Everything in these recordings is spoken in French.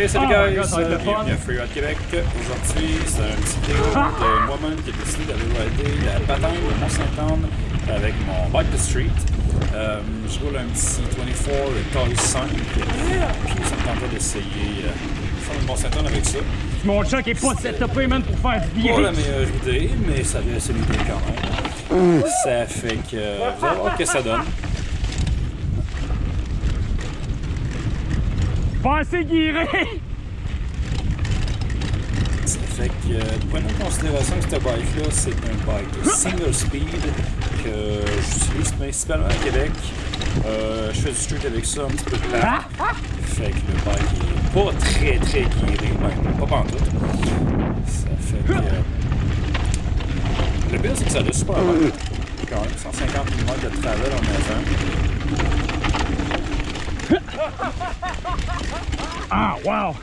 Hey, salut Oh guys! God, fun. Bienvenue à Freeride Québec. Aujourd'hui, c'est une petite vidéo de moi-même qui a décidé d'aller rider la bataille de Mont-Saint-Anne avec mon bike de street. Euh, je roule un petit 24 Toy 5, puis ça me tentait d'essayer euh, faire le Mont-Saint-Anne avec ça. Mon chat qui est pas setupé, man, pour faire du Pas la meilleure idée, mais ça une idée quand même. Ça fait que euh, vous allez voir ce que ça donne. Pas assez guiré. Fait que, euh, prenez en considération que cette bike-là, c'est un bike single speed que j'utilise principalement à Québec. Euh, je fais du street avec ça, un petit peu de plat. Fait que le bike est pas très très guiré, même pas pantoute. Ça fait que. euh, le pire, c'est que ça a super bien. Quand même, 150 mm de travel en avant. Ah, wow.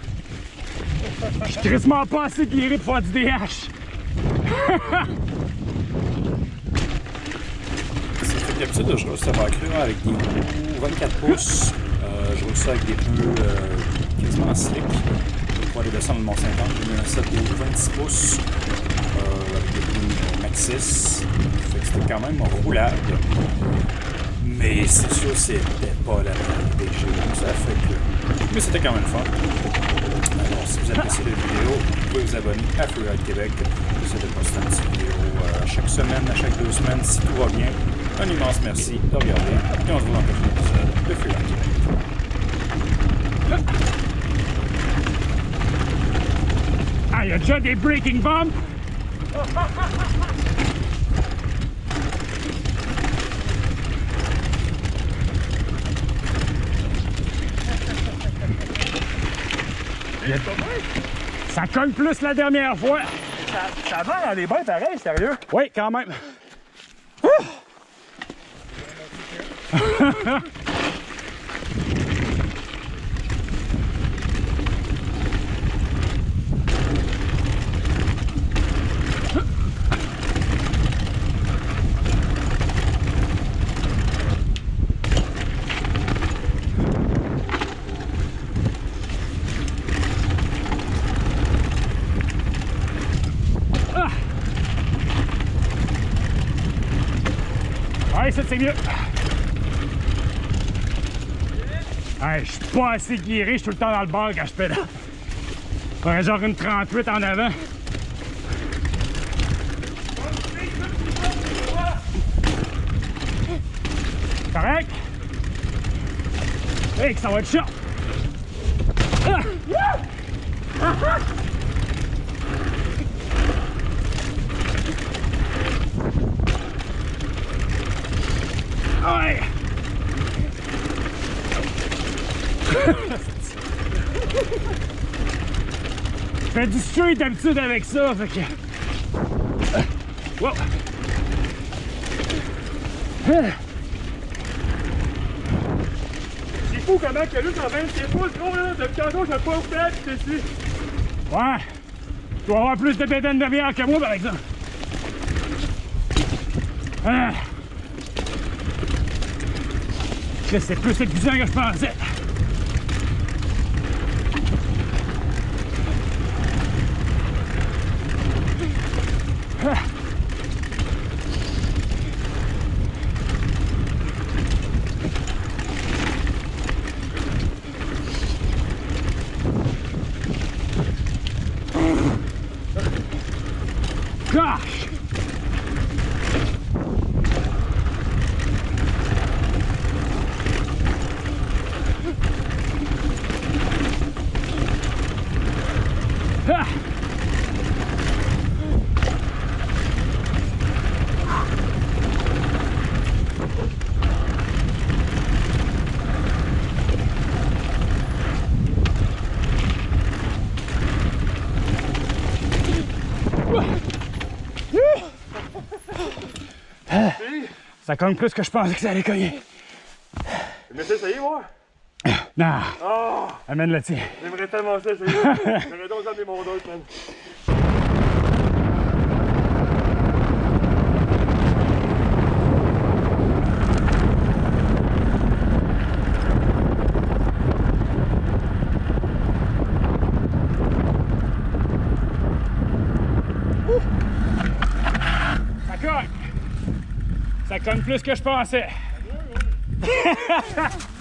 Je suis quasiment pas assez guiré pour faire du DH. Ça d'habitude, je roule cette bike-là avec des roues 24 pouces. Euh, je roule ça avec des pneus euh, quasiment slick pour aller descendre le Mont-Saint-Anne. J'ai mis un set de 26 pouces euh, avec des pneus Maxxis. Fait c'était quand même roulable. Mais c'est sûr, c'était pas la meilleure idée que j'ai eue. Ça fait que. Mais c'était quand même fun. Alors, si vous appréciez la vidéo, vous pouvez vous abonner à Freeride Québec. J'essaie de poster une petite vidéo euh, chaque semaine, à chaque deux semaines, si tout va bien. Un immense merci de regarder. Et on se voit dans le prochain épisode de Freeride Québec. Ah, il y a déjà des breaking bumps. Il y a- Ça cogne plus la dernière fois. Ça, ça va dans les bains pareil, sérieux? Oui, quand même. Ouais, c'est mieux. Ouais, je suis pas assez guéri, je suis tout le temps dans le bar quand je pédale. Faudrait genre une 38 en avant. Correct? Hey, que ça va être chaud! Ah! Ouais! Je fais du street d'habitude avec ça, fait que. Wow! C'est fou comment que lui, quand même, c'est pas gros, là. Depuis tantôt, je pas au fait, c'est ici. Ouais! Tu dois avoir plus de bédaine de bière que moi, par exemple. Ah. C'est plus épuisant que je pensais. Gosh! Ah! Ça cogne plus que je pensais que ça allait cogner. Mais ça, ça y moi? Non! Oh! Amène le tien. J'aimerais tellement ça, ça. J'aurais donc amené mon d'autre. Ouh! Ça cogne! Ça cogne plus que je pensais.